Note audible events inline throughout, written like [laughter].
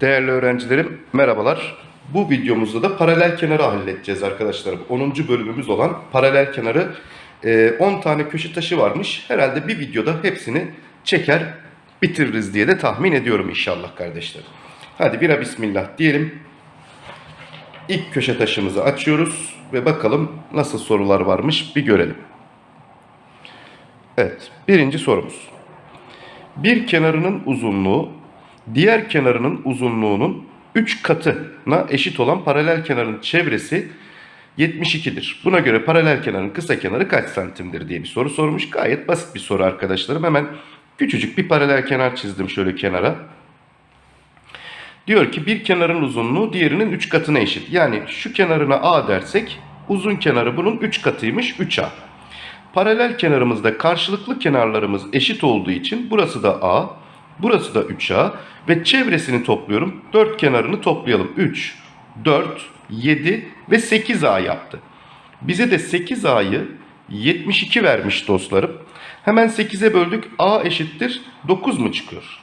Değerli öğrencilerim merhabalar. Bu videomuzda da paralel kenarı halledeceğiz arkadaşlarım. 10. bölümümüz olan paralel kenarı e, 10 tane köşe taşı varmış. Herhalde bir videoda hepsini çeker bitiririz diye de tahmin ediyorum inşallah kardeşlerim. Hadi bira bismillah diyelim. İlk köşe taşımızı açıyoruz ve bakalım nasıl sorular varmış bir görelim. Evet birinci sorumuz. Bir kenarının uzunluğu diğer kenarının uzunluğunun 3 katına eşit olan paralel kenarın çevresi 72'dir. Buna göre paralel kenarın kısa kenarı kaç santimdir diye bir soru sormuş. Gayet basit bir soru arkadaşlarım. Hemen küçücük bir paralel kenar çizdim şöyle kenara. Diyor ki bir kenarın uzunluğu diğerinin 3 katına eşit. Yani şu kenarına A dersek uzun kenarı bunun 3 katıymış 3A. Paralel kenarımızda karşılıklı kenarlarımız eşit olduğu için burası da A, burası da 3A ve çevresini topluyorum. 4 kenarını toplayalım. 3, 4, 7 ve 8A yaptı. Bize de 8A'yı 72 vermiş dostlarım. Hemen 8'e böldük. A eşittir 9 mu çıkıyor?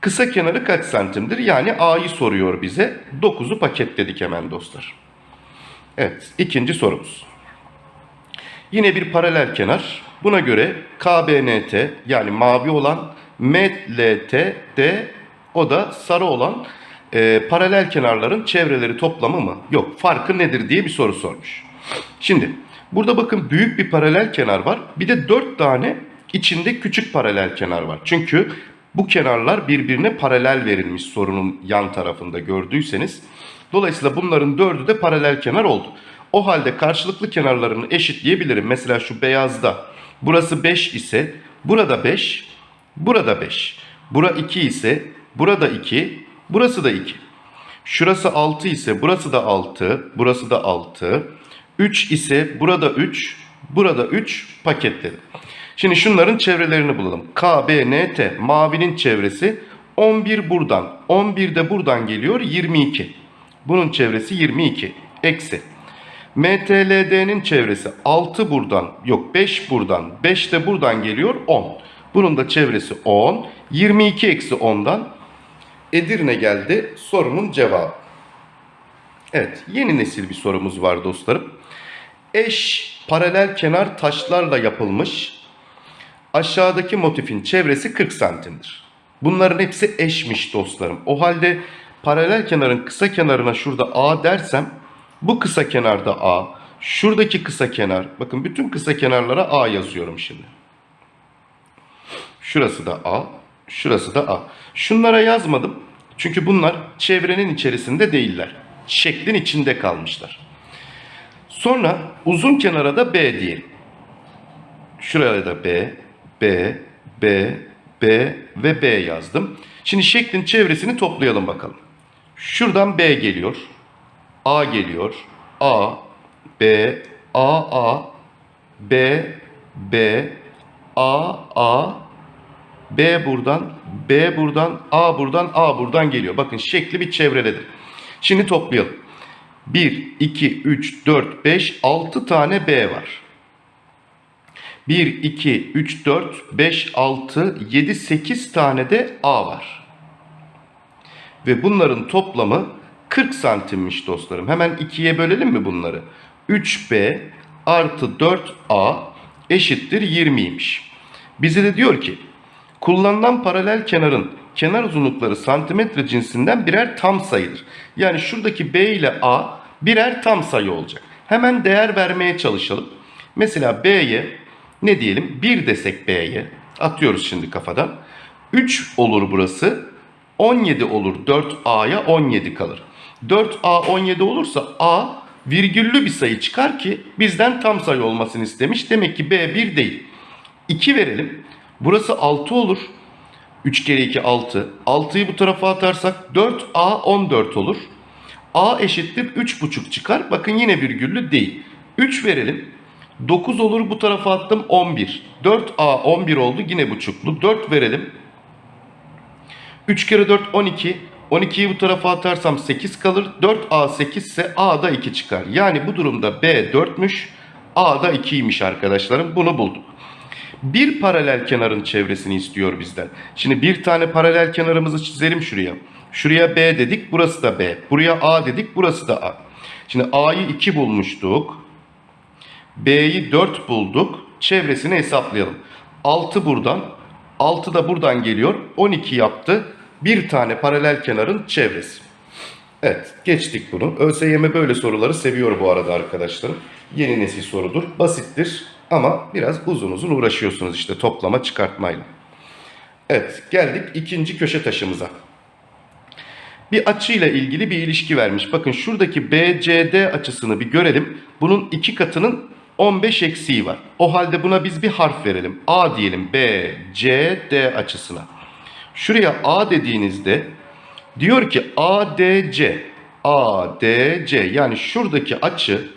Kısa kenarı kaç santimdir? Yani A'yı soruyor bize. 9'u paketledik hemen dostlar. Evet ikinci sorumuz. Yine bir paralel kenar. Buna göre KBNT yani mavi olan MLT de o da sarı olan e, paralel kenarların çevreleri toplamı mı? Yok farkı nedir diye bir soru sormuş. Şimdi burada bakın büyük bir paralel kenar var. Bir de 4 tane içinde küçük paralel kenar var. Çünkü bu kenarlar birbirine paralel verilmiş sorunun yan tarafında gördüyseniz. Dolayısıyla bunların dördü de paralel kenar oldu. O halde karşılıklı kenarlarını eşitleyebilirim. Mesela şu beyazda burası 5 ise burada 5, burada 5. Bura 2 ise burada 2, burası da 2. Şurası 6 ise burası da 6, burası da 6. 3 ise burada 3, burada 3 paketledim. Şimdi şunların çevrelerini bulalım. K, B, N, T. Mavinin çevresi 11 buradan. 11 de buradan geliyor 22. Bunun çevresi 22. Eksi. MTLD'nin çevresi 6 buradan yok 5 buradan 5 de buradan geliyor 10. Bunun da çevresi 10. 22 eksi 10'dan Edirne geldi sorunun cevabı. Evet yeni nesil bir sorumuz var dostlarım. Eş paralel kenar taşlarla yapılmış aşağıdaki motifin çevresi 40 santimdir. Bunların hepsi eşmiş dostlarım. O halde paralel kenarın kısa kenarına şurada A dersem bu kısa kenarda A, şuradaki kısa kenar, bakın bütün kısa kenarlara A yazıyorum şimdi. Şurası da A, şurası da A. Şunlara yazmadım çünkü bunlar çevrenin içerisinde değiller. Şeklin içinde kalmışlar. Sonra uzun kenara da B diyelim. Şuraya da B, B, B, B ve B yazdım. Şimdi şeklin çevresini toplayalım bakalım. Şuradan B geliyor. A geliyor. A, B, A, A, B, B, A, A, B buradan, B buradan, A buradan, A buradan geliyor. Bakın şekli bir çevreledir. Şimdi toplayalım. 1, 2, 3, 4, 5, 6 tane B var. 1, 2, 3, 4, 5, 6, 7, 8 tane de A var. Ve bunların toplamı 40 santimmiş dostlarım. Hemen 2'ye bölelim mi bunları? 3B artı 4A eşittir 20'ymiş. Bize de diyor ki kullanılan paralel kenarın kenar uzunlukları santimetre cinsinden birer tam sayıdır. Yani şuradaki B ile A birer tam sayı olacak. Hemen değer vermeye çalışalım. Mesela B'ye ne diyelim 1 desek B'ye atıyoruz şimdi kafadan. 3 olur burası 17 olur 4A'ya 17 kalır. 4A 17 olursa A virgüllü bir sayı çıkar ki bizden tam sayı olmasını istemiş. Demek ki B 1 değil. 2 verelim. Burası 6 olur. 3 kere 2 6. 6'yı bu tarafa atarsak 4A 14 olur. A eşittir 3,5 çıkar. Bakın yine virgüllü değil. 3 verelim. 9 olur bu tarafa attım 11. 4A 11 oldu yine buçuklu. 4 verelim. 3 kere 4 12. 12'yi bu tarafa atarsam 8 kalır. 4A 8 ise A da 2 çıkar. Yani bu durumda B 4'müş. A da 2'ymiş arkadaşlarım. Bunu bulduk. Bir paralel kenarın çevresini istiyor bizden. Şimdi bir tane paralel kenarımızı çizelim şuraya. Şuraya B dedik, burası da B. Buraya A dedik, burası da A. Şimdi A'yı 2 bulmuştuk. B'yi 4 bulduk. Çevresini hesaplayalım. 6 buradan, 6 da buradan geliyor. 12 yaptı. Bir tane paralel kenarın çevresi. Evet, geçtik bunu. ÖSYM böyle soruları seviyor bu arada arkadaşlarım. Yeni nesil sorudur. Basittir ama biraz uzun uzun uğraşıyorsunuz işte toplama çıkartmayla. Evet, geldik ikinci köşe taşımıza. Bir açıyla ilgili bir ilişki vermiş. Bakın şuradaki BCD açısını bir görelim. Bunun iki katının 15 eksiği var. O halde buna biz bir harf verelim. A diyelim BCD açısına. Şuraya A dediğinizde diyor ki ADC ADC yani şuradaki açı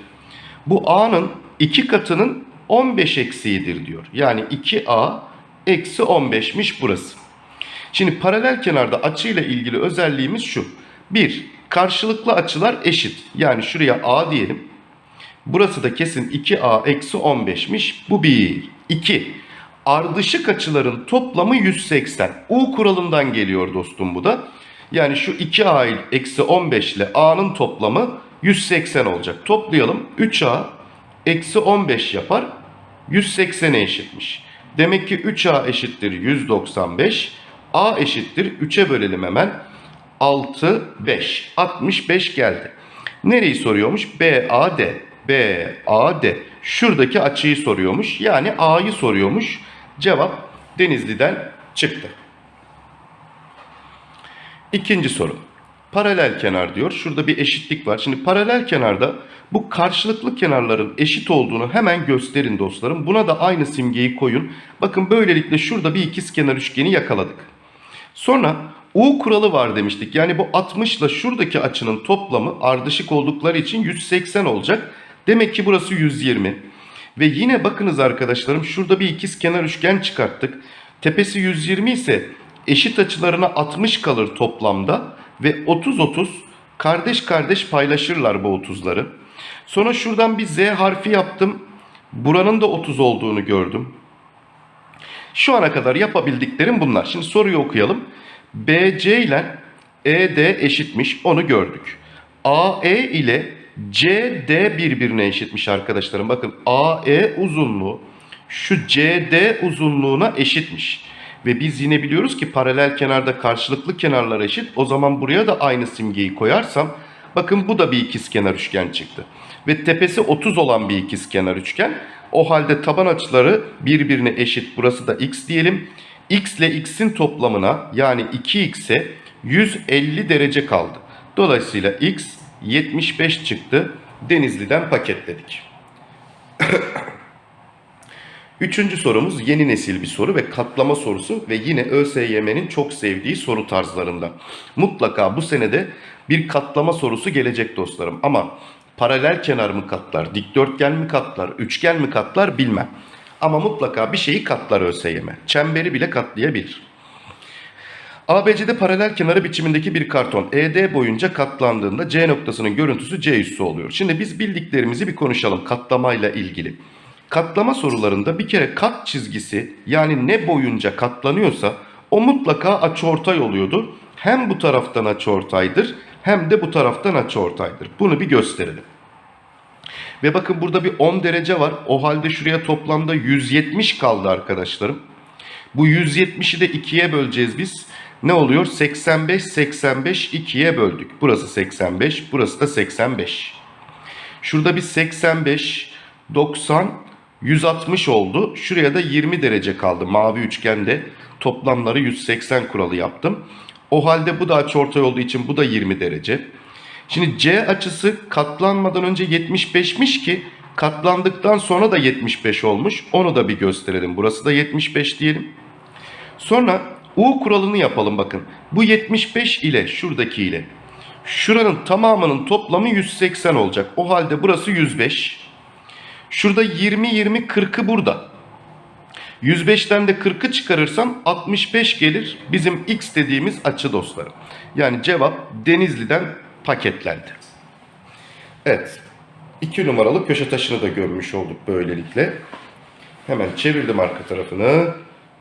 bu A'nın iki katının 15 eksiğidir diyor. Yani 2A eksi 15'miş burası. Şimdi paralel kenarda açıyla ilgili özelliğimiz şu. 1. Karşılıklı açılar eşit. Yani şuraya A diyelim. Burası da kesin 2A eksi 15'miş. Bu 1. 2. Ardışık açıların toplamı 180. U kuralından geliyor dostum bu da. Yani şu 2A eksi 15 ile A'nın toplamı 180 olacak. Toplayalım. 3A eksi 15 yapar. 180'e eşitmiş. Demek ki 3A eşittir 195. A eşittir 3'e bölelim hemen. 6, 5. 65 geldi. Nereyi soruyormuş? BAD. BAD. Şuradaki açıyı soruyormuş. Yani A'yı soruyormuş. Cevap Denizli'den çıktı. İkinci soru. Paralel kenar diyor. Şurada bir eşitlik var. Şimdi paralel kenarda bu karşılıklı kenarların eşit olduğunu hemen gösterin dostlarım. Buna da aynı simgeyi koyun. Bakın böylelikle şurada bir ikiz kenar üçgeni yakaladık. Sonra U kuralı var demiştik. Yani bu 60 ile şuradaki açının toplamı ardışık oldukları için 180 olacak. Demek ki burası 120. Ve yine bakınız arkadaşlarım şurada bir ikiz kenar üçgen çıkarttık. Tepesi 120 ise eşit açılarına 60 kalır toplamda. Ve 30-30 kardeş kardeş paylaşırlar bu 30'ları. Sonra şuradan bir Z harfi yaptım. Buranın da 30 olduğunu gördüm. Şu ana kadar yapabildiklerim bunlar. Şimdi soruyu okuyalım. BC ile ED eşitmiş onu gördük. AE ile CD birbirine eşitmiş arkadaşlarım. Bakın AE uzunluğu şu CD uzunluğuna eşitmiş. Ve biz yine biliyoruz ki paralel kenarda karşılıklı kenarlar eşit. O zaman buraya da aynı simgeyi koyarsam bakın bu da bir ikizkenar üçgen çıktı. Ve tepesi 30 olan bir ikizkenar üçgen. O halde taban açıları birbirine eşit. Burası da x diyelim. x ile x'in toplamına yani 2x'e 150 derece kaldı. Dolayısıyla x 75 çıktı. Denizli'den paketledik. [coughs] Üçüncü sorumuz yeni nesil bir soru ve katlama sorusu ve yine ÖSYM'nin çok sevdiği soru tarzlarından. Mutlaka bu senede bir katlama sorusu gelecek dostlarım ama paralel kenar mı katlar, dikdörtgen mi katlar, üçgen mi katlar bilmem. Ama mutlaka bir şeyi katlar ÖSYM. Çemberi bile katlayabilir. ABC'de paralel kenarı biçimindeki bir karton ED boyunca katlandığında C noktasının görüntüsü C üssü oluyor. Şimdi biz bildiklerimizi bir konuşalım katlamayla ilgili. Katlama sorularında bir kere kat çizgisi yani ne boyunca katlanıyorsa o mutlaka açıortay oluyordur. Hem bu taraftan açıortaydır hem de bu taraftan açıortaydır. Bunu bir gösterelim. Ve bakın burada bir 10 derece var. O halde şuraya toplamda 170 kaldı arkadaşlarım. Bu 170'i de 2'ye böleceğiz biz. Ne oluyor? 85, 85 2'ye böldük. Burası 85, burası da 85. Şurada bir 85, 90, 160 oldu. Şuraya da 20 derece kaldı. Mavi üçgende toplamları 180 kuralı yaptım. O halde bu da açıortay olduğu için bu da 20 derece. Şimdi C açısı katlanmadan önce 75'miş ki katlandıktan sonra da 75 olmuş. Onu da bir gösterelim. Burası da 75 diyelim. Sonra U kuralını yapalım bakın. Bu 75 ile şuradaki ile şuranın tamamının toplamı 180 olacak. O halde burası 105. Şurada 20 20 40'ı burada. 105'ten de 40'ı çıkarırsam 65 gelir. Bizim x dediğimiz açı dostlarım. Yani cevap Denizli'den paketlendi. Evet. 2 numaralı köşe taşını da görmüş olduk böylelikle. Hemen çevirdim arka tarafını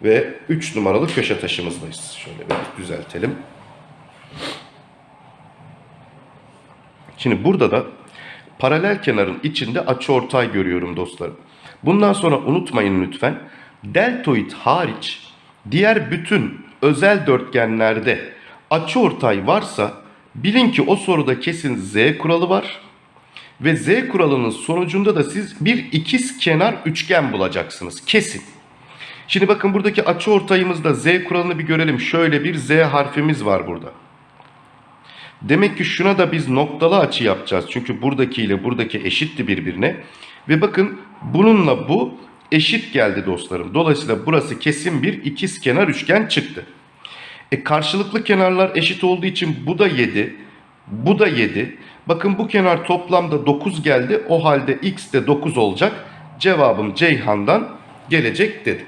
ve 3 numaralı köşe taşımızdayız. Şöyle bir düzeltelim. Şimdi burada da paralel kenarın içinde açıortay görüyorum dostlarım. Bundan sonra unutmayın lütfen. Deltoid hariç diğer bütün özel dörtgenlerde açıortay varsa bilin ki o soruda kesin z kuralı var. Ve z kuralının sonucunda da siz bir ikiz kenar üçgen bulacaksınız. Kesin. Şimdi bakın buradaki açıortayımızda z kuralını bir görelim. Şöyle bir z harfimiz var burada. Demek ki şuna da biz noktalı açı yapacağız. Çünkü buradaki ile buradaki eşitti birbirine. Ve bakın bununla bu eşit geldi dostlarım. Dolayısıyla burası kesin bir ikiz kenar üçgen çıktı. E karşılıklı kenarlar eşit olduğu için bu da 7, bu da 7. Bakın bu kenar toplamda 9 geldi. O halde x de 9 olacak. Cevabım Ceyhan'dan gelecek dedi.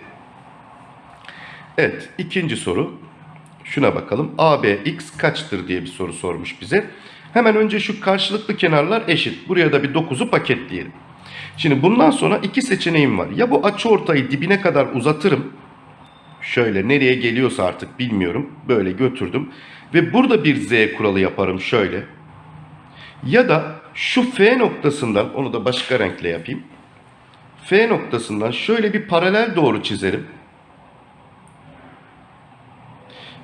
Evet ikinci soru. Şuna bakalım. ABX kaçtır diye bir soru sormuş bize. Hemen önce şu karşılıklı kenarlar eşit. Buraya da bir 9'u paketleyelim. Şimdi bundan sonra iki seçeneğim var. Ya bu açıortayı dibine kadar uzatırım. Şöyle nereye geliyorsa artık bilmiyorum. Böyle götürdüm. Ve burada bir Z kuralı yaparım şöyle. Ya da şu F noktasından onu da başka renkle yapayım. F noktasından şöyle bir paralel doğru çizerim.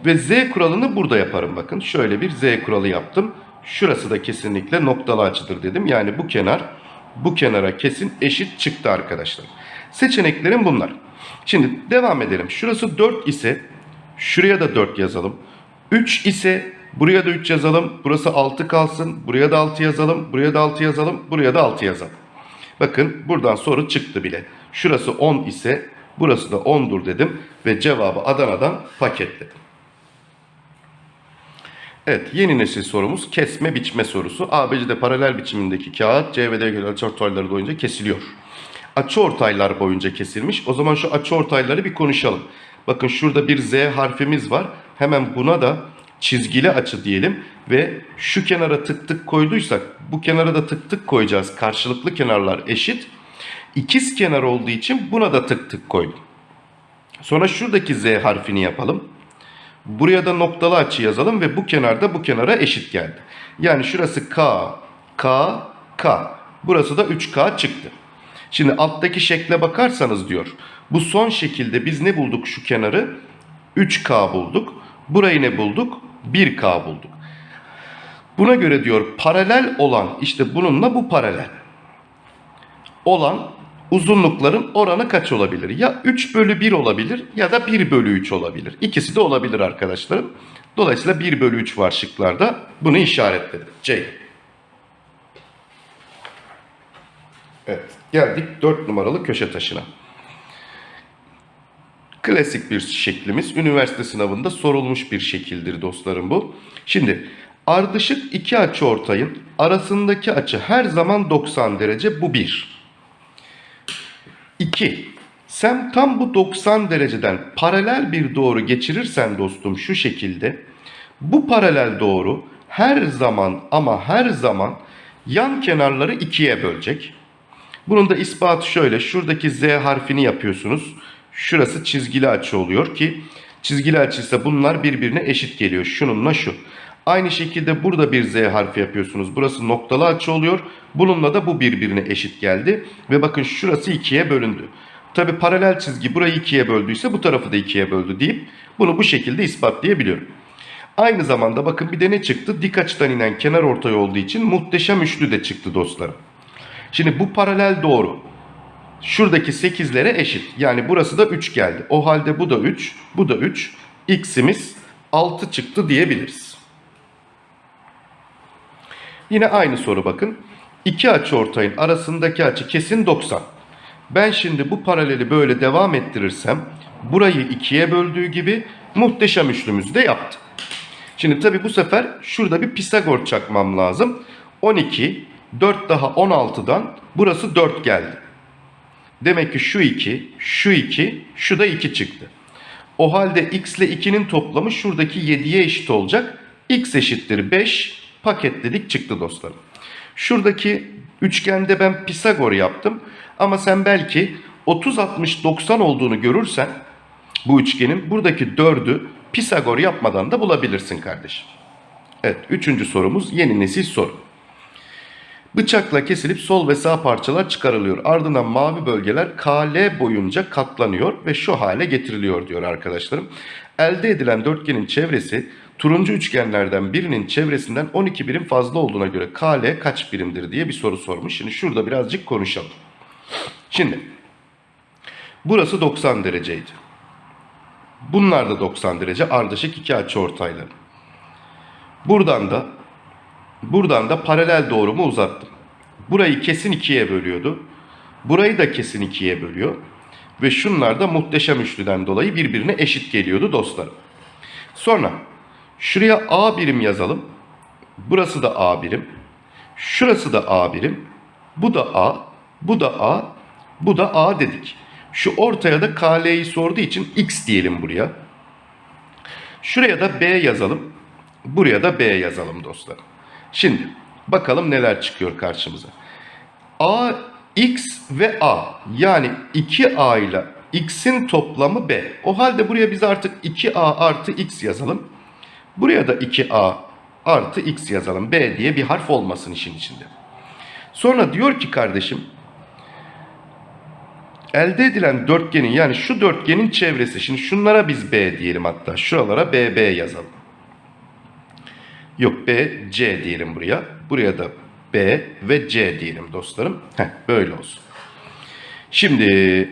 Ve Z kuralını burada yaparım bakın. Şöyle bir Z kuralı yaptım. Şurası da kesinlikle noktalı açıdır dedim. Yani bu kenar bu kenara kesin eşit çıktı arkadaşlar. Seçeneklerim bunlar. Şimdi devam edelim. Şurası 4 ise şuraya da 4 yazalım. 3 ise buraya da 3 yazalım. Burası 6 kalsın. Buraya da 6 yazalım. Buraya da 6 yazalım. Buraya da 6 yazalım. Bakın buradan soru çıktı bile. Şurası 10 ise burası da 10'dur dedim ve cevabı Adana'dan paketledim. Evet yeni nesil sorumuz kesme biçme sorusu. ABC'de paralel biçimindeki kağıt C ve D göre açıortayları boyunca kesiliyor. Açıortaylar boyunca kesilmiş. O zaman şu açıortayları bir konuşalım. Bakın şurada bir Z harfimiz var. Hemen buna da çizgili açı diyelim. Ve şu kenara tık tık koyduysak bu kenara da tık tık koyacağız. Karşılıklı kenarlar eşit. İkiz kenar olduğu için buna da tık tık koydum. Sonra şuradaki Z harfini yapalım. Buraya da noktalı açı yazalım ve bu kenarda bu kenara eşit geldi. Yani şurası K, K, K. Burası da 3K çıktı. Şimdi alttaki şekle bakarsanız diyor. Bu son şekilde biz ne bulduk şu kenarı? 3K bulduk. Burayı ne bulduk? 1K bulduk. Buna göre diyor paralel olan işte bununla bu paralel. Olan uzunlukların oranı kaç olabilir? Ya 3 bölü 1 olabilir ya da 1 bölü 3 olabilir. İkisi de olabilir arkadaşlarım. Dolayısıyla 1 bölü 3 var şıklarda. Bunu işaretledim. C. Evet geldik 4 numaralı köşe taşına. Klasik bir şeklimiz. Üniversite sınavında sorulmuş bir şekildir dostlarım bu. Şimdi ardışık iki açı ortayın arasındaki açı her zaman 90 derece. Bu 1. 2. Sen tam bu 90 dereceden paralel bir doğru geçirirsen dostum şu şekilde bu paralel doğru her zaman ama her zaman yan kenarları ikiye bölecek. Bunun da ispatı şöyle. Şuradaki Z harfini yapıyorsunuz. Şurası çizgili açı oluyor ki çizgili açıysa bunlar birbirine eşit geliyor. Şununla şu. Aynı şekilde burada bir Z harfi yapıyorsunuz. Burası noktalı açı oluyor. Bununla da bu birbirine eşit geldi. Ve bakın şurası ikiye bölündü. Tabi paralel çizgi burayı ikiye böldüyse bu tarafı da ikiye böldü deyip bunu bu şekilde ispatlayabiliyorum. Aynı zamanda bakın bir de ne çıktı? Dik açıdan inen kenar ortay olduğu için muhteşem üçlü de çıktı dostlarım. Şimdi bu paralel doğru. Şuradaki 8'lere eşit. Yani burası da 3 geldi. O halde bu da 3, bu da 3. X'imiz 6 çıktı diyebiliriz. Yine aynı soru bakın. İki açı ortayın arasındaki açı kesin 90. Ben şimdi bu paraleli böyle devam ettirirsem burayı ikiye böldüğü gibi muhteşem üçlümüzü de yaptı. Şimdi tabi bu sefer şurada bir Pisagor çakmam lazım. 12, 4 daha 16'dan burası 4 geldi. Demek ki şu 2, şu 2, şu da 2 çıktı. O halde x ile 2'nin toplamı şuradaki 7'ye eşit olacak. x eşittir 5 paketledik çıktı dostlarım. Şuradaki üçgende ben Pisagor yaptım. Ama sen belki 30 60 90 olduğunu görürsen bu üçgenin buradaki 4'ü Pisagor yapmadan da bulabilirsin kardeşim. Evet, üçüncü sorumuz yeni nesil soru. Bıçakla kesilip sol ve sağ parçalar çıkarılıyor. Ardından mavi bölgeler KL boyunca katlanıyor ve şu hale getiriliyor diyor arkadaşlarım. Elde edilen dörtgenin çevresi turuncu üçgenlerden birinin çevresinden 12 birim fazla olduğuna göre KL kaç birimdir diye bir soru sormuş. Şimdi şurada birazcık konuşalım. Şimdi burası 90 dereceydi. Bunlar da 90 derece ardışık iki açıortayları. Buradan da buradan da paralel doğrumu uzattım. Burayı kesin ikiye bölüyordu. Burayı da kesin ikiye bölüyor. Ve şunlar da muhteşem üçlüden dolayı birbirine eşit geliyordu dostlarım. Sonra şuraya A birim yazalım. Burası da A birim. Şurası da A birim. Bu da A. Bu da A. Bu da A dedik. Şu ortaya da KL'yi sorduğu için X diyelim buraya. Şuraya da B yazalım. Buraya da B yazalım dostlarım. Şimdi bakalım neler çıkıyor karşımıza. A, X ve A yani 2A ile X'in toplamı B. O halde buraya biz artık 2A artı X yazalım. Buraya da 2A artı X yazalım. B diye bir harf olmasın işin içinde. Sonra diyor ki kardeşim elde edilen dörtgenin yani şu dörtgenin çevresi. Şimdi şunlara biz B diyelim hatta. Şuralara BB yazalım. Yok B, C diyelim buraya. Buraya da B ve C diyelim dostlarım. Heh, böyle olsun. Şimdi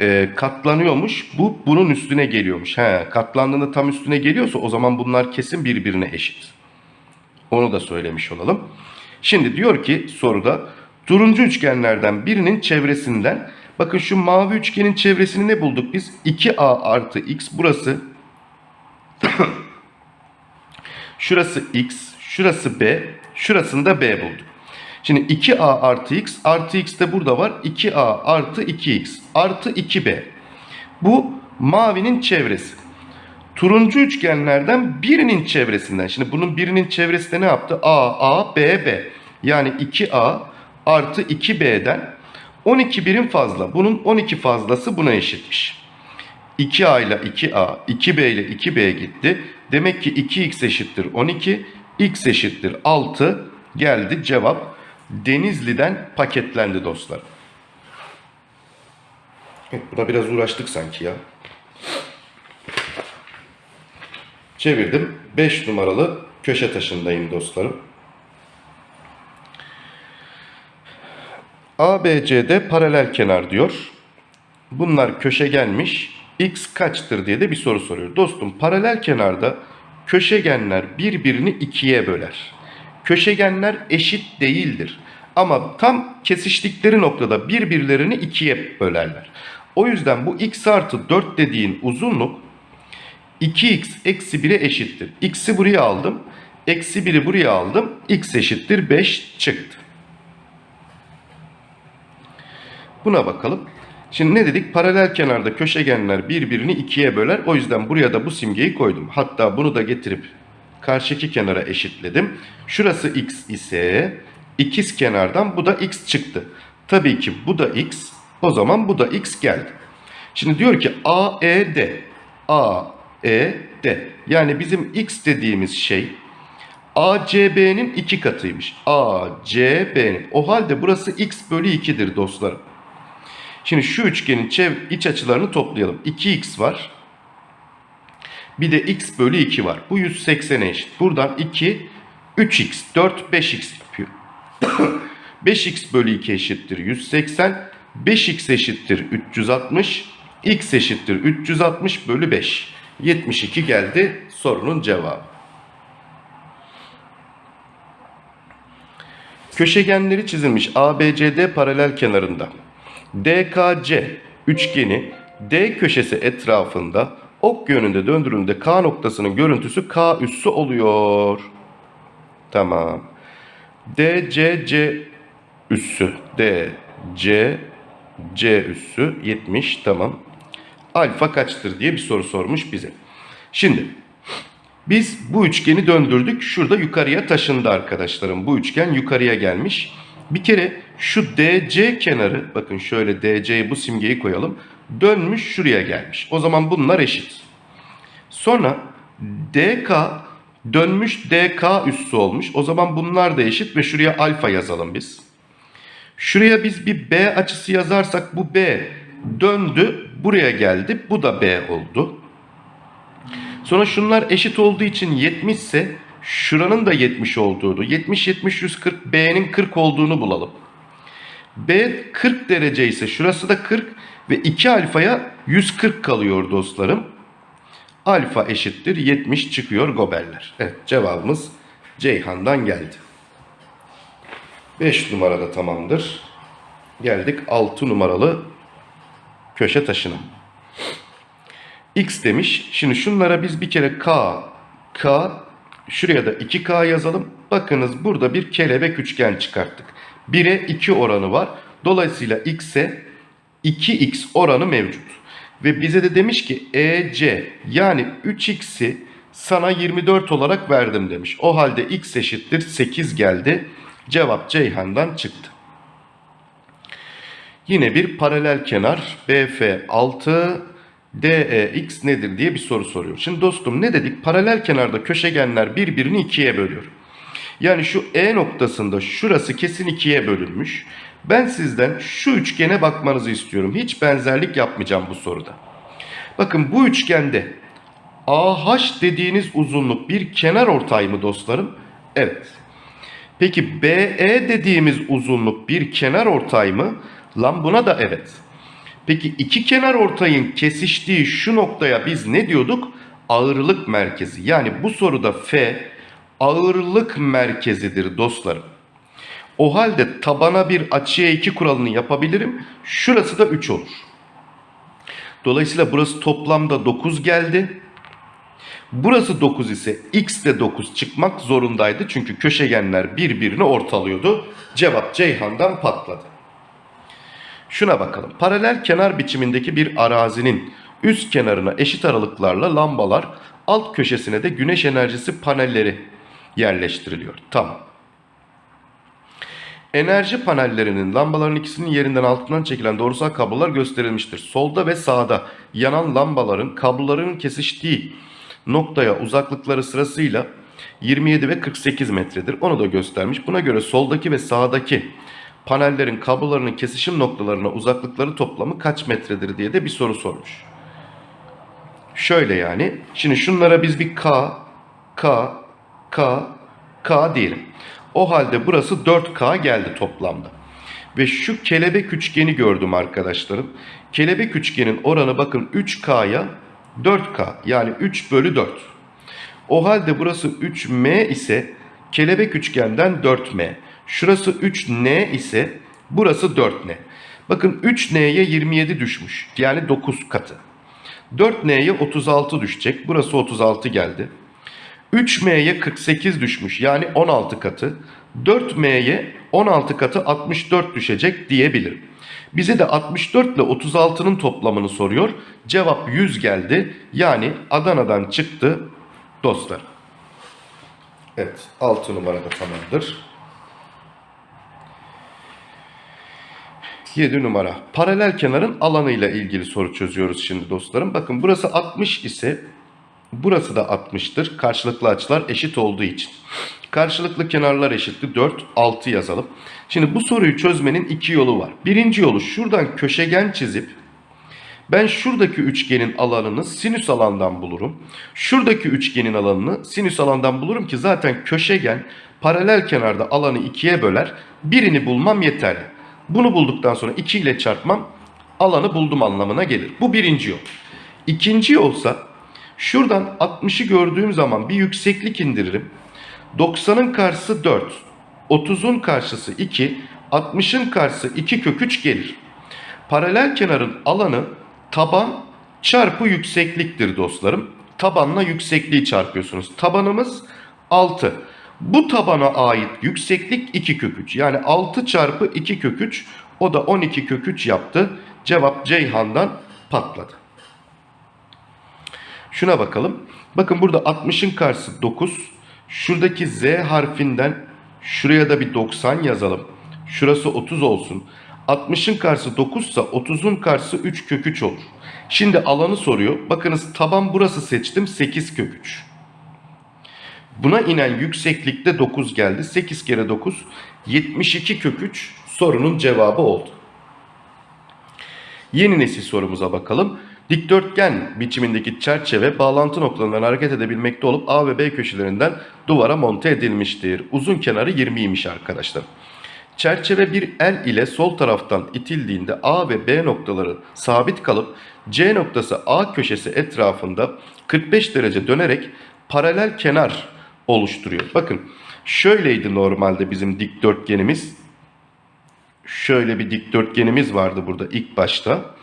e, katlanıyormuş. Bu bunun üstüne geliyormuş. He, katlandığında tam üstüne geliyorsa o zaman bunlar kesin birbirine eşit. Onu da söylemiş olalım. Şimdi diyor ki soruda turuncu üçgenlerden birinin çevresinden bakın şu mavi üçgenin çevresini ne bulduk biz? 2a artı x burası [coughs] şurası x şurası b şurasında b bulduk. Şimdi 2a artı x artı x de burada var 2a artı 2x artı 2b bu mavinin çevresi. Turuncu üçgenlerden birinin çevresinden. Şimdi bunun birinin çevresi de ne yaptı? A, A, B, B. Yani 2A artı 2B'den 12 birim fazla. Bunun 12 fazlası buna eşitmiş. 2A ile 2A, 2B ile 2B gitti. Demek ki 2x eşittir 12, x eşittir 6 geldi cevap. Denizli'den paketlendi dostlar. Evet, buna biraz uğraştık sanki ya. Çevirdim. 5 numaralı köşe taşındayım dostlarım. ABCD paralel kenar diyor. Bunlar köşegenmiş. X kaçtır diye de bir soru soruyor. Dostum paralel kenarda köşegenler birbirini ikiye böler. Köşegenler eşit değildir. Ama tam kesiştikleri noktada birbirlerini ikiye bölerler. O yüzden bu x artı 4 dediğin uzunluk 2x eksi 1'e eşittir. X'i buraya aldım. Eksi 1'i buraya aldım. X eşittir 5 çıktı. Buna bakalım. Şimdi ne dedik? Paralel kenarda köşegenler birbirini ikiye böler. O yüzden buraya da bu simgeyi koydum. Hatta bunu da getirip karşıki kenara eşitledim. Şurası x ise ikiz kenardan bu da x çıktı. Tabii ki bu da x. O zaman bu da x geldi. Şimdi diyor ki AED. A e, D. Yani bizim X dediğimiz şey ACB'nin iki katıymış. ACB'nin. O halde burası X bölü 2'dir dostlarım. Şimdi şu üçgenin iç açılarını toplayalım. 2X var. Bir de X bölü 2 var. Bu 180'e eşit. Buradan 2, 3X, 4, 5X yapıyor. [coughs] 5X bölü 2 eşittir 180. 5X eşittir 360. X eşittir 360 bölü 5. 72 geldi sorunun cevabı. Köşegenleri çizilmiş ABCD paralel kenarında DKC üçgeni D köşesi etrafında ok yönünde döndürüldüğünde K noktasının görüntüsü K üssü oluyor. Tamam. DCC üssü DC C üssü 70 tamam alfa kaçtır diye bir soru sormuş bize. Şimdi biz bu üçgeni döndürdük. Şurada yukarıya taşındı arkadaşlarım. Bu üçgen yukarıya gelmiş. Bir kere şu DC kenarı bakın şöyle DC'ye bu simgeyi koyalım. Dönmüş şuraya gelmiş. O zaman bunlar eşit. Sonra DK dönmüş DK üssü olmuş. O zaman bunlar da eşit ve şuraya alfa yazalım biz. Şuraya biz bir B açısı yazarsak bu B döndü buraya geldi. Bu da B oldu. Sonra şunlar eşit olduğu için 70 ise şuranın da 70 olduğunu 70 70 140 B'nin 40 olduğunu bulalım. B 40 derece ise şurası da 40 ve 2 alfaya 140 kalıyor dostlarım. Alfa eşittir 70 çıkıyor gobeller. Evet cevabımız Ceyhan'dan geldi. 5 numarada tamamdır. Geldik 6 numaralı köşe taşına. X demiş. Şimdi şunlara biz bir kere K, K, şuraya da 2K yazalım. Bakınız burada bir kelebek üçgen çıkarttık. 1'e 2 oranı var. Dolayısıyla X'e 2X oranı mevcut. Ve bize de demiş ki EC yani 3X'i sana 24 olarak verdim demiş. O halde X eşittir 8 geldi. Cevap Ceyhan'dan çıktı. Yine bir paralel kenar BF 6 DEX nedir diye bir soru soruyor. Şimdi dostum ne dedik? Paralel kenarda köşegenler birbirini ikiye bölüyor. Yani şu E noktasında şurası kesin ikiye bölünmüş. Ben sizden şu üçgene bakmanızı istiyorum. Hiç benzerlik yapmayacağım bu soruda. Bakın bu üçgende AH dediğiniz uzunluk bir kenar ortay mı dostlarım? Evet. Peki BE dediğimiz uzunluk bir kenar ortay mı? Lan buna da evet. Peki iki kenar ortayın kesiştiği şu noktaya biz ne diyorduk? Ağırlık merkezi. Yani bu soruda F ağırlık merkezidir dostlarım. O halde tabana bir açıya 2 kuralını yapabilirim. Şurası da 3 olur. Dolayısıyla burası toplamda 9 geldi. Burası 9 ise x de 9 çıkmak zorundaydı. Çünkü köşegenler birbirini ortalıyordu. Cevap Ceyhan'dan patladı. Şuna bakalım. Paralel kenar biçimindeki bir arazinin üst kenarına eşit aralıklarla lambalar, alt köşesine de güneş enerjisi panelleri yerleştiriliyor. Tamam. Enerji panellerinin lambaların ikisinin yerinden altından çekilen doğrusal kablolar gösterilmiştir. Solda ve sağda yanan lambaların kabloların kesiştiği noktaya uzaklıkları sırasıyla 27 ve 48 metredir. Onu da göstermiş. Buna göre soldaki ve sağdaki panellerin kablolarının kesişim noktalarına uzaklıkları toplamı kaç metredir diye de bir soru sormuş. Şöyle yani. Şimdi şunlara biz bir K, K, K, K diyelim. O halde burası 4K geldi toplamda. Ve şu kelebek üçgeni gördüm arkadaşlarım. Kelebek üçgenin oranı bakın 3K'ya 4K yani 3 bölü 4. O halde burası 3M ise kelebek üçgenden 4M. Şurası 3N ise burası 4N. Bakın 3N'ye 27 düşmüş. Yani 9 katı. 4N'ye 36 düşecek. Burası 36 geldi. 3M'ye 48 düşmüş. Yani 16 katı. 4M'ye 16 katı 64 düşecek diyebilirim. Bize de 64 ile 36'nın toplamını soruyor. Cevap 100 geldi. Yani Adana'dan çıktı dostlar. Evet 6 numarada tamamdır. 7 numara. Paralel kenarın alanıyla ilgili soru çözüyoruz şimdi dostlarım. Bakın burası 60 ise burası da 60'tır. Karşılıklı açılar eşit olduğu için. Karşılıklı kenarlar eşittir. 4, 6 yazalım. Şimdi bu soruyu çözmenin iki yolu var. Birinci yolu şuradan köşegen çizip ben şuradaki üçgenin alanını sinüs alandan bulurum. Şuradaki üçgenin alanını sinüs alandan bulurum ki zaten köşegen paralel kenarda alanı ikiye böler. Birini bulmam yeterli. Bunu bulduktan sonra 2 ile çarpmam alanı buldum anlamına gelir. Bu birinci yol. İkinci yolsa şuradan 60'ı gördüğüm zaman bir yükseklik indiririm. 90'ın karşısı 4. 30'un karşısı 2. 60'ın karşısı 2 kök 3 gelir. Paralel kenarın alanı taban çarpı yüksekliktir dostlarım. Tabanla yüksekliği çarpıyorsunuz. Tabanımız 6. Bu tabana ait yükseklik 2 kök 3. Yani 6 çarpı 2 kök 3 o da 12 kök 3 yaptı. Cevap Ceyhan'dan patladı. Şuna bakalım. Bakın burada 60'ın karşısı 9. Şuradaki Z harfinden şuraya da bir 90 yazalım. Şurası 30 olsun. 60'ın karşısı 9 ise 30'un karşısı 3 kök 3 olur. Şimdi alanı soruyor. Bakınız taban burası seçtim 8 kök 3. Buna inen yükseklikte 9 geldi. 8 kere 9 72 kök 3 sorunun cevabı oldu. Yeni nesil sorumuza bakalım. Dikdörtgen biçimindeki çerçeve bağlantı noktalarından hareket edebilmekte olup A ve B köşelerinden duvara monte edilmiştir. Uzun kenarı 20'ymiş arkadaşlar. Çerçeve bir el ile sol taraftan itildiğinde A ve B noktaları sabit kalıp C noktası A köşesi etrafında 45 derece dönerek paralel kenar oluşturuyor. Bakın şöyleydi normalde bizim dikdörtgenimiz. Şöyle bir dikdörtgenimiz vardı burada ilk başta.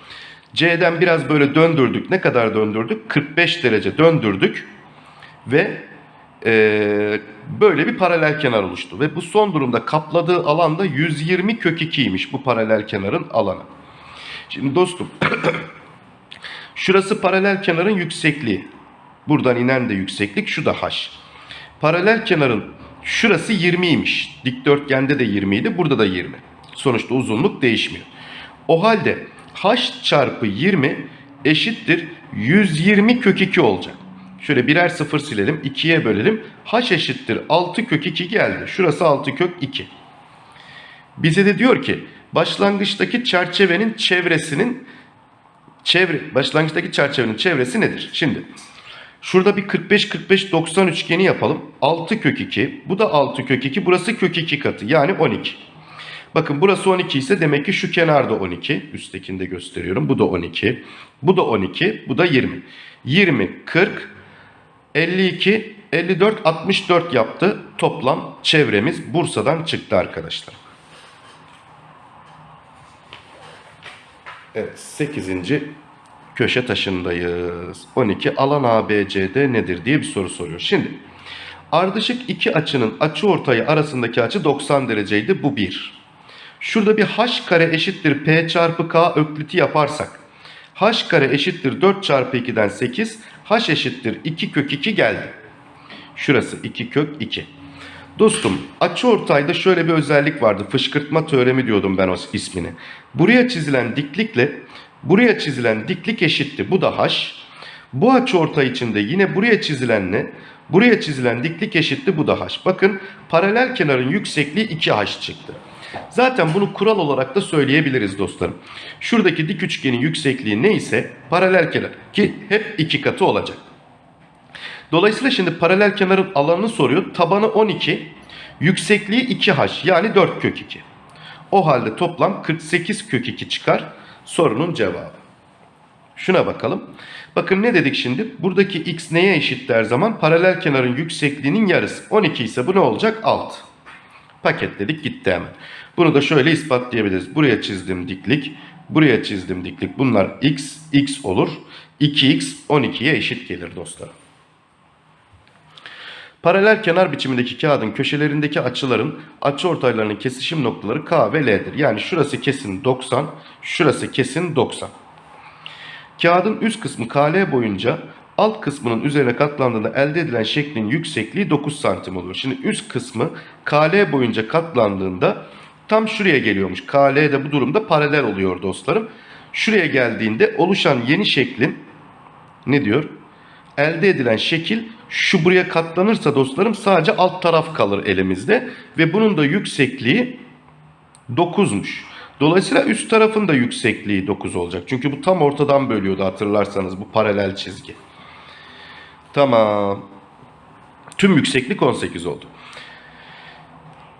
C'den biraz böyle döndürdük. Ne kadar döndürdük? 45 derece döndürdük. Ve eee, böyle bir paralel kenar oluştu. Ve bu son durumda kapladığı alanda 120 kök 2'ymiş bu paralel kenarın alanı. Şimdi dostum [clears throat] şurası paralel kenarın yüksekliği. Buradan inen de yükseklik şu da h. Paralel kenarın şurası 20'ymiş. Dikdörtgende de 20 idi. Burada da 20. Sonuçta uzunluk değişmiyor. O halde h çarpı 20 eşittir 120 kök 2 olacak. Şöyle birer sıfır silelim. 2'ye bölelim. h eşittir 6 kök 2 geldi. Şurası 6 kök 2. Bize de diyor ki başlangıçtaki çerçevenin çevresinin çevre başlangıçtaki çerçevenin çevresi nedir? Şimdi şurada bir 45 45 90 üçgeni yapalım. 6 kök 2. Bu da 6 kök 2. Burası kök 2 katı. Yani 12. Bakın burası 12 ise demek ki şu kenarda 12. Üsttekini de gösteriyorum. Bu da 12. Bu da 12. Bu da 20. 20, 40, 52, 54, 64 yaptı. Toplam çevremiz Bursa'dan çıktı arkadaşlar. Evet 8. köşe taşındayız. 12 alan ABCD nedir diye bir soru soruyor. Şimdi ardışık iki açının açı ortayı arasındaki açı 90 dereceydi. Bu 1. Şurada bir h kare eşittir p çarpı k ökliti yaparsak h kare eşittir 4 çarpı 2'den 8 h eşittir 2 kök 2 geldi. Şurası 2 kök 2. Dostum açıortayda şöyle bir özellik vardı. Fışkırtma teoremi diyordum ben o ismini. Buraya çizilen diklikle buraya çizilen diklik eşitti. Bu da h. Bu açıortay içinde yine buraya çizilenle buraya çizilen diklik eşitti. Bu da h. Bakın paralel kenarın yüksekliği 2h çıktı. Zaten bunu kural olarak da söyleyebiliriz dostlarım. Şuradaki dik üçgenin yüksekliği neyse paralel kenar ki hep iki katı olacak. Dolayısıyla şimdi paralel kenarın alanını soruyor. Tabanı 12, yüksekliği 2h yani 4 kök 2. O halde toplam 48 kök 2 çıkar sorunun cevabı. Şuna bakalım. Bakın ne dedik şimdi? Buradaki x neye eşit der zaman? Paralel kenarın yüksekliğinin yarısı. 12 ise bu ne olacak? 6. Paketledik gitti hemen. Bunu da şöyle ispatlayabiliriz. Buraya çizdim diklik, buraya çizdim diklik. Bunlar x, x olur. 2x 12'ye eşit gelir dostlar. Paralel kenar biçimindeki kağıdın köşelerindeki açıların açıortaylarının kesişim noktaları K ve L'dir. Yani şurası kesin 90, şurası kesin 90. Kağıdın üst kısmı KL boyunca alt kısmının üzerine katlandığında elde edilen şeklin yüksekliği 9 santim oluyor. Şimdi üst kısmı KL boyunca katlandığında tam şuraya geliyormuş. KL de bu durumda paralel oluyor dostlarım. Şuraya geldiğinde oluşan yeni şeklin ne diyor? Elde edilen şekil şu buraya katlanırsa dostlarım sadece alt taraf kalır elimizde. Ve bunun da yüksekliği 9'muş. Dolayısıyla üst tarafın da yüksekliği 9 olacak. Çünkü bu tam ortadan bölüyordu hatırlarsanız bu paralel çizgi. Tamam. Tüm yükseklik 18 oldu.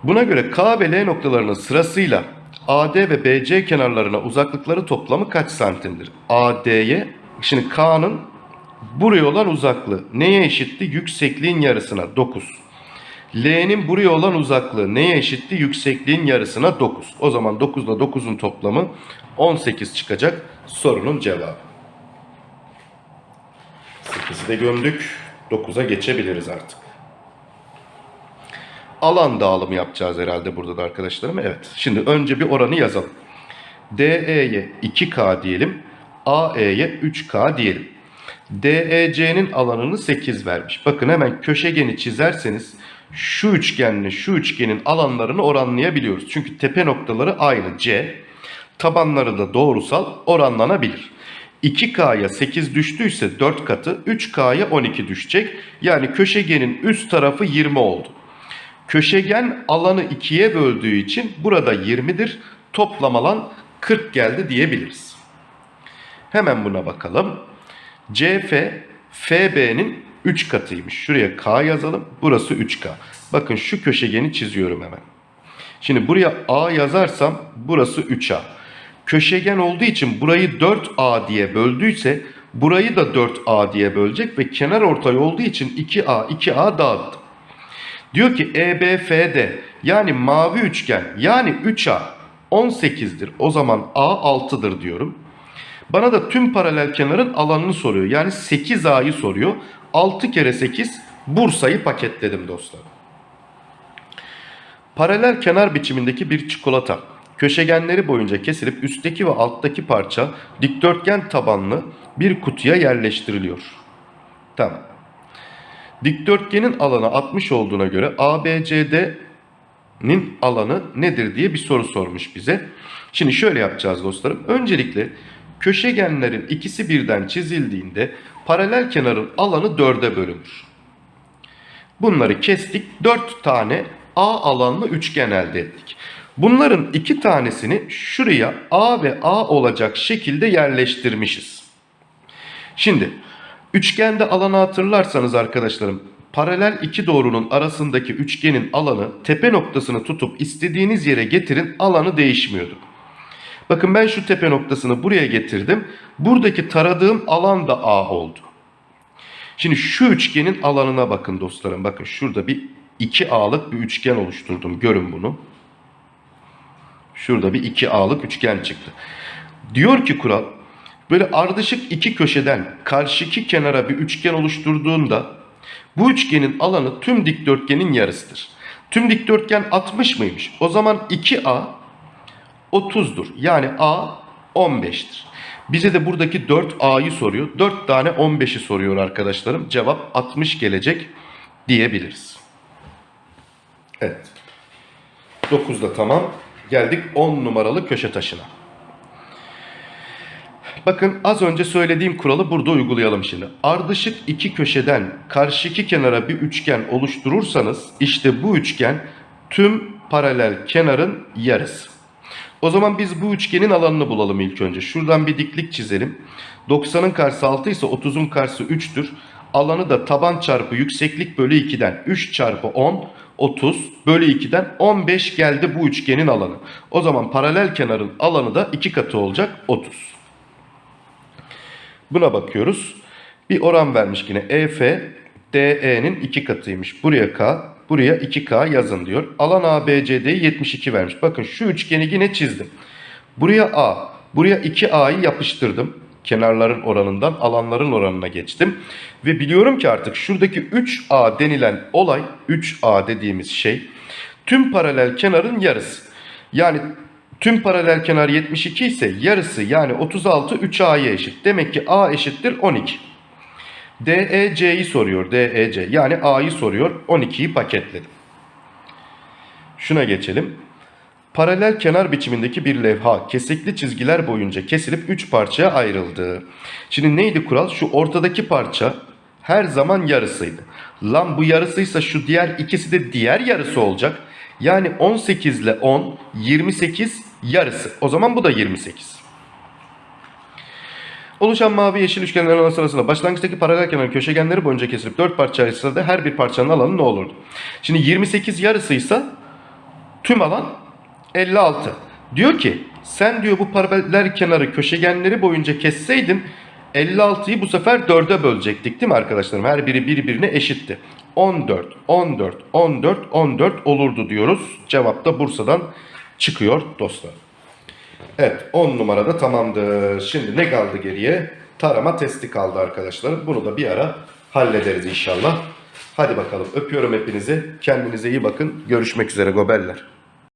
Buna göre K ve L noktalarının sırasıyla AD ve BC kenarlarına uzaklıkları toplamı kaç santimdir? AD'ye, şimdi K'nın buraya olan uzaklığı neye eşitti? Yüksekliğin yarısına 9. L'nin buraya olan uzaklığı neye eşitti? Yüksekliğin yarısına 9. O zaman 9 ile 9'un toplamı 18 çıkacak sorunun cevabı. 8'i de gömdük. 9'a geçebiliriz artık. Alan dağılımı yapacağız herhalde burada da arkadaşlarım. Evet. Şimdi önce bir oranı yazalım. DE'ye 2K diyelim. AE'ye 3K diyelim. DEC'nin alanını 8 vermiş. Bakın hemen köşegeni çizerseniz şu üçgenle şu üçgenin alanlarını oranlayabiliyoruz. Çünkü tepe noktaları aynı C. Tabanları da doğrusal oranlanabilir. 2K'ya 8 düştüyse 4 katı 3K'ya 12 düşecek. Yani köşegenin üst tarafı 20 oldu. Köşegen alanı 2'ye böldüğü için burada 20'dir. Toplam alan 40 geldi diyebiliriz. Hemen buna bakalım. CF FB'nin 3 katıymış. Şuraya K yazalım. Burası 3K. Bakın şu köşegeni çiziyorum hemen. Şimdi buraya A yazarsam burası 3A. Köşegen olduğu için burayı 4A diye böldüyse burayı da 4A diye bölecek ve kenar ortay olduğu için 2A 2A dağıttım. Diyor ki EBFD yani mavi üçgen yani 3A 18'dir. O zaman A 6'dır diyorum. Bana da tüm paralel kenarın alanını soruyor. Yani 8A'yı soruyor. 6 kere 8 Bursa'yı paketledim dostlar. Paralel kenar biçimindeki bir çikolata köşegenleri boyunca kesilip üstteki ve alttaki parça dikdörtgen tabanlı bir kutuya yerleştiriliyor. Tamam. Dikdörtgenin alanı 60 olduğuna göre ABCD'nin alanı nedir diye bir soru sormuş bize. Şimdi şöyle yapacağız dostlarım. Öncelikle köşegenlerin ikisi birden çizildiğinde paralel kenarın alanı 4'e bölünür. Bunları kestik. 4 tane A alanlı üçgen elde ettik. Bunların iki tanesini şuraya A ve A olacak şekilde yerleştirmişiz. Şimdi üçgende alanı hatırlarsanız arkadaşlarım paralel iki doğrunun arasındaki üçgenin alanı tepe noktasını tutup istediğiniz yere getirin alanı değişmiyordu. Bakın ben şu tepe noktasını buraya getirdim. Buradaki taradığım alan da A oldu. Şimdi şu üçgenin alanına bakın dostlarım. Bakın şurada bir 2A'lık bir üçgen oluşturdum. Görün bunu. Şurada bir 2A'lık üçgen çıktı. Diyor ki kural böyle ardışık iki köşeden karşıki kenara bir üçgen oluşturduğunda bu üçgenin alanı tüm dikdörtgenin yarısıdır. Tüm dikdörtgen 60 mıymış? O zaman 2A 30'dur. Yani A 15'tir. Bize de buradaki 4A'yı soruyor. 4 tane 15'i soruyor arkadaşlarım. Cevap 60 gelecek diyebiliriz. Evet. 9 da tamam. Geldik 10 numaralı köşe taşına. Bakın az önce söylediğim kuralı burada uygulayalım şimdi. Ardışık iki köşeden karşıki kenara bir üçgen oluşturursanız işte bu üçgen tüm paralel kenarın yarısı. O zaman biz bu üçgenin alanını bulalım ilk önce. Şuradan bir diklik çizelim. 90'ın karşısı 6 ise 30'un karşısı 3'tür. Alanı da taban çarpı yükseklik bölü 2'den 3 çarpı 10 30 bölü 2'den 15 geldi bu üçgenin alanı. O zaman paralel kenarın alanı da 2 katı olacak 30. Buna bakıyoruz. Bir oran vermiş yine EF DE'nin 2 katıymış. Buraya K, buraya 2K yazın diyor. Alan ABCD'yi 72 vermiş. Bakın şu üçgeni yine çizdim. Buraya A, buraya 2A'yı yapıştırdım. Kenarların oranından alanların oranına geçtim. Ve biliyorum ki artık şuradaki 3A denilen olay, 3A dediğimiz şey tüm paralel kenarın yarısı. Yani tüm paralel kenar 72 ise yarısı yani 36 3A'ya eşit. Demek ki A eşittir 12. DEC'yi soruyor. DEC yani A'yı soruyor. 12'yi paketledim. Şuna geçelim. Paralel kenar biçimindeki bir levha kesikli çizgiler boyunca kesilip 3 parçaya ayrıldı. Şimdi neydi kural? Şu ortadaki parça her zaman yarısıydı. Lan bu yarısıysa şu diğer ikisi de diğer yarısı olacak. Yani 18 ile 10 28 yarısı. O zaman bu da 28. Oluşan mavi yeşil üçgenlerin alanı sırasında başlangıçtaki paralel kenar köşegenleri boyunca kesilip 4 parça ayrılsa da her bir parçanın alanı ne olurdu? Şimdi 28 yarısıysa tüm alan 56. Diyor ki sen diyor bu paralel kenarı köşegenleri boyunca kesseydin 56'yı bu sefer 4'e bölecektik değil mi arkadaşlarım? Her biri birbirine eşitti. 14, 14, 14, 14 olurdu diyoruz. Cevap da Bursa'dan çıkıyor dostlar. Evet 10 numarada tamamdır. Şimdi ne kaldı geriye? Tarama testi kaldı arkadaşlar. Bunu da bir ara hallederiz inşallah. Hadi bakalım öpüyorum hepinizi. Kendinize iyi bakın. Görüşmek üzere gobeller.